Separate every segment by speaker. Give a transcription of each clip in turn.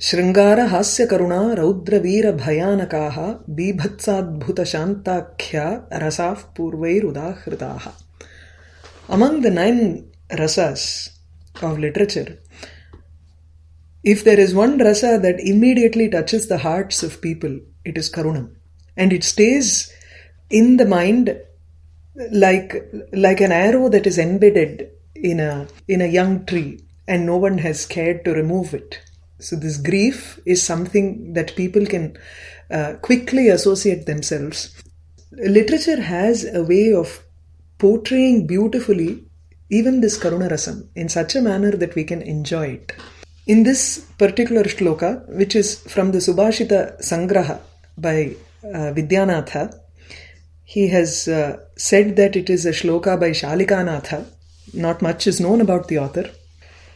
Speaker 1: श्रृंगार हास्य करुणा रौद्रवीर भयानका बीभत्साद्भुत शान्ताख्या रसाः पूर्वैरुदाहृताः। Among the nine rasas of literature if there is one rasa that immediately touches the hearts of people it is karunam and it stays in the mind like like an arrow that is embedded in in a young tree and no one has care to remove it So this grief is something that people can uh, quickly associate themselves. Literature has a way of portraying beautifully even this Karuna Rasam in such a manner that we can enjoy it. In this particular shloka, which is from the Subhashita Sangraha by uh, Vidyanatha, he has uh, said that it is a shloka by Shalikanatha. Not much is known about the author.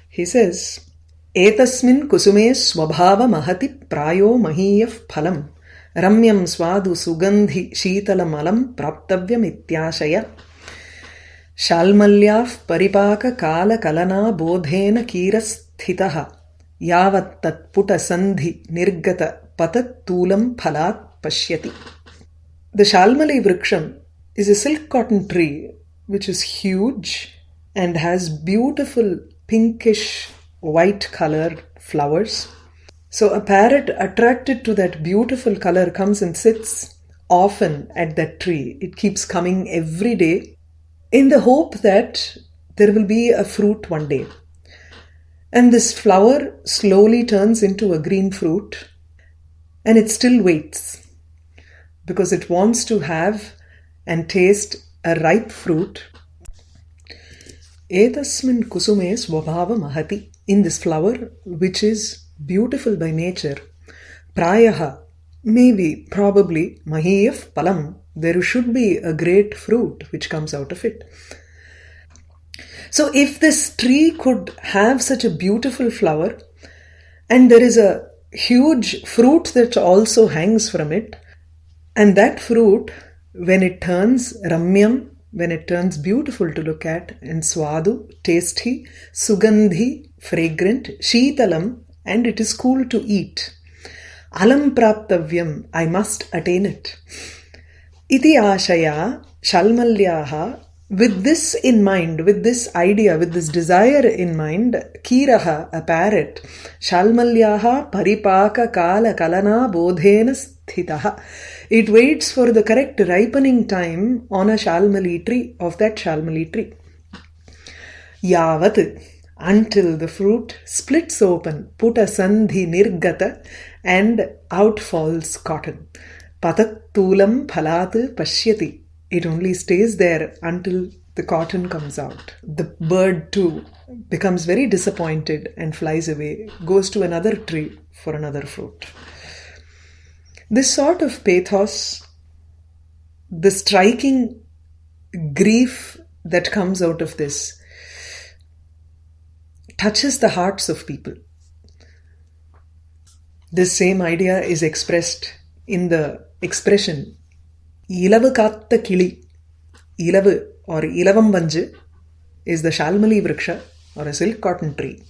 Speaker 1: He says, एतस्मिन् कुसुमे स्वभावमहति प्रायो महीयः फलम् रम्यं स्वादु सुगन्धि शीतलमलं प्राप्तव्यमित्याशय शाल्मल्याः परिपाककालकलनाबोधेन कीरस्थितः यावत्तत्पुटसन्धि निर्गतपतत्तूलं फलात् पश्यति The Shalmali Vriksham is a silk cotton tree which is huge and has beautiful pinkish white colored flowers. So a parrot attracted to that beautiful color comes and sits often at that tree. It keeps coming every day in the hope that there will be a fruit one day. And this flower slowly turns into a green fruit and it still waits because it wants to have and taste a ripe fruit. Kusume swabhava mahati. In this flower, which is beautiful by nature, prayaha, maybe, probably, mahiyaf palam, there should be a great fruit which comes out of it. So, if this tree could have such a beautiful flower, and there is a huge fruit that also hangs from it, and that fruit, when it turns ramyam, when it turns beautiful to look at, in swadu, tasty, sugandhi, fragrant, sheetalam, and it is cool to eat. Alam praptavyam, I must attain it. Iti ashaya, shalmalyaha, with this in mind, with this idea, with this desire in mind, kiraha, a parrot, shalmalyaha paripaka kala kalana bodhena It waits for the correct ripening time on a shalmali tree, of that shalmali tree. Yavat, until the fruit splits open, puta sandhi nirgata, and out falls cotton. Patattulam phalat pashyati. It only stays there until the cotton comes out. The bird too becomes very disappointed and flies away, goes to another tree for another fruit. This sort of pathos, the striking grief that comes out of this, touches the hearts of people. This same idea is expressed in the expression katta kili. Ilavu or Vanju is the Shalmali Vriksha or a silk cotton tree.